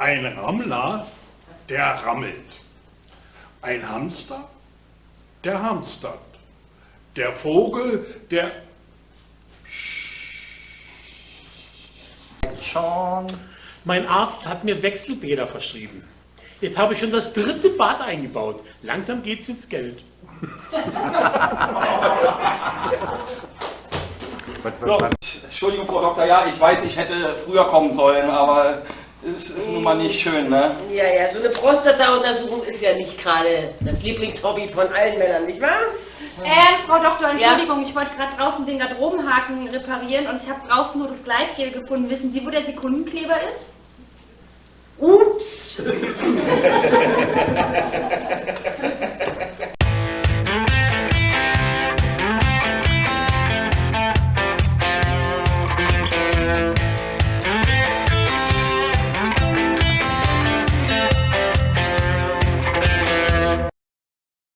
Ein Rammler, der rammelt. Ein Hamster, der hamstert. Der Vogel, der... Schon. Mein Arzt hat mir Wechselbäder verschrieben. Jetzt habe ich schon das dritte Bad eingebaut. Langsam geht's ins Geld. So, Entschuldigung, Frau Doktor, ja, ich weiß, ich hätte früher kommen sollen, aber es ist nun mal nicht schön, ne? Ja, ja, so eine Prostata-Untersuchung ist ja nicht gerade das Lieblingshobby von allen Männern, nicht wahr? Äh, Frau Doktor, Entschuldigung, ich wollte gerade draußen den Garderobenhaken reparieren und ich habe draußen nur das Gleitgel gefunden. Wissen Sie, wo der Sekundenkleber ist? Ups!